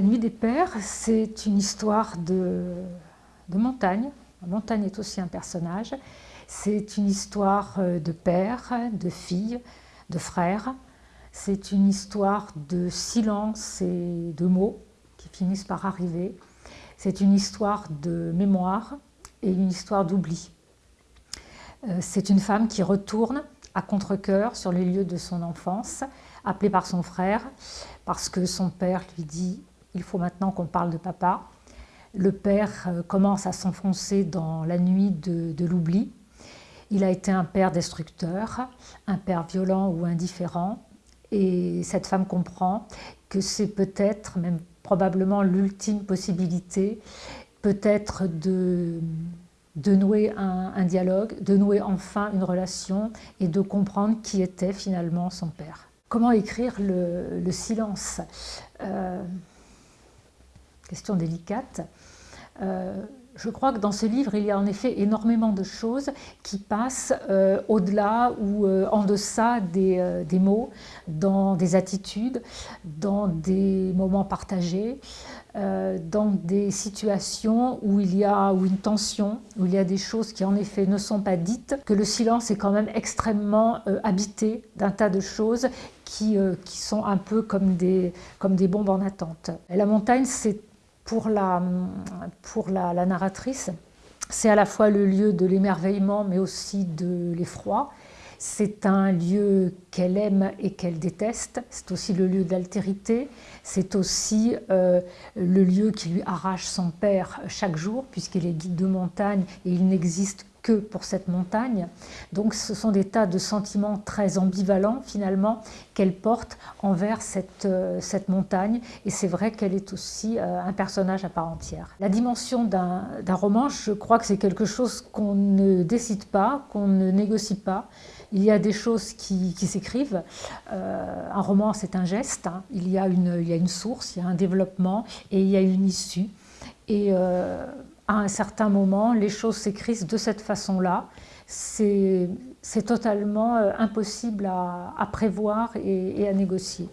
Nuit des Pères, c'est une histoire de, de montagne. La montagne est aussi un personnage. C'est une histoire euh, de père, de fille, de frère. C'est une histoire de silence et de mots qui finissent par arriver. C'est une histoire de mémoire et une histoire d'oubli. Euh, c'est une femme qui retourne à contre-coeur sur les lieux de son enfance, appelée par son frère, parce que son père lui dit « il faut maintenant qu'on parle de papa ». Le père euh, commence à s'enfoncer dans la nuit de, l'oubli. Il a été un père destructeur, un père violent ou indifférent, et cette femme comprend que c'est peut-être, même probablement l'ultime possibilité, peut-être de, de nouer un, dialogue, de nouer enfin une relation et de comprendre qui était finalement son père. Comment écrire le, silence? Euh, Question délicate. Euh, je crois que dans ce livre, il y a en effet énormément de choses qui passent euh, au-delà ou euh, en deçà des, des, mots, dans des attitudes, dans des moments partagés, dans des situations où il y a ou une tension, où il y a des choses qui en effet ne sont pas dites, que le silence est quand même extrêmement habité d'un tas de choses qui, qui, sont un peu comme des, comme des bombes en attente. La montagne, c'est pour la, pour la, narratrice, c'est à la fois le lieu de l'émerveillement, mais aussi de l'effroi. C'est un lieu qu'elle aime et qu'elle déteste. C'est aussi le lieu d'altérité. C'est aussi euh, le lieu qui lui arrache son père chaque jour, puisqu'il est guide de montagne et il n'existe que pour cette montagne. Donc ce sont des tas de sentiments très ambivalents finalement qu'elle porte envers cette, euh, cette montagne et c'est vrai qu'elle est aussi euh, un personnage à part entière. La dimension d'un roman, je crois que c'est quelque chose qu'on ne décide pas, qu'on ne négocie pas. Il y a des choses qui, s'écrivent. Euh, un roman, c'est un geste. Hein. Il, y a une, il y a une source, il y a un développement et il y a une issue. Et à un certain moment, les choses s'écrivent de cette façon-là. C'est totalement euh, impossible à, prévoir et à négocier.